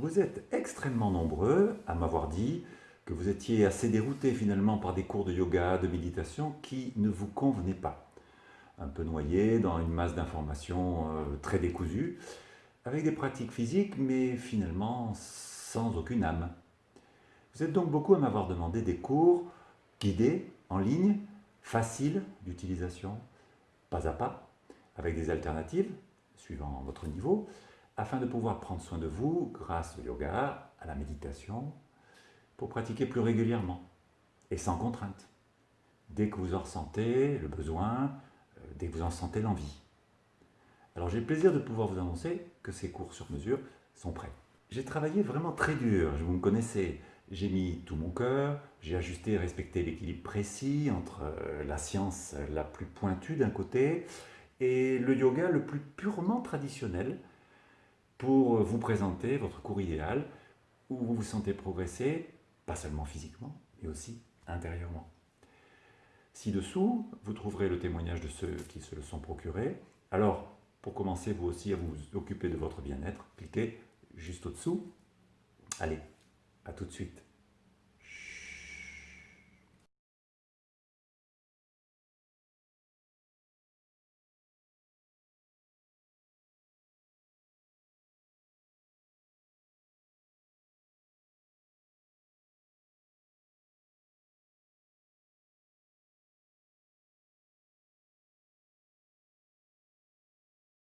Vous êtes extrêmement nombreux à m'avoir dit que vous étiez assez dérouté finalement par des cours de yoga, de méditation qui ne vous convenaient pas. Un peu noyé dans une masse d'informations euh, très décousues, avec des pratiques physiques mais finalement sans aucune âme. Vous êtes donc beaucoup à m'avoir demandé des cours guidés, en ligne, faciles d'utilisation, pas à pas, avec des alternatives, suivant votre niveau, afin de pouvoir prendre soin de vous grâce au yoga, à la méditation, pour pratiquer plus régulièrement et sans contrainte, dès que vous en ressentez le besoin, euh, dès que vous en sentez l'envie. Alors j'ai le plaisir de pouvoir vous annoncer que ces cours sur mesure sont prêts. J'ai travaillé vraiment très dur, vous me connaissez, j'ai mis tout mon cœur, j'ai ajusté et respecté l'équilibre précis entre euh, la science la plus pointue d'un côté et le yoga le plus purement traditionnel pour vous présenter votre cours idéal où vous vous sentez progresser, pas seulement physiquement, mais aussi intérieurement. Ci-dessous, vous trouverez le témoignage de ceux qui se le sont procurés. Alors, pour commencer vous aussi à vous occuper de votre bien-être, cliquez juste au-dessous. Allez, à tout de suite.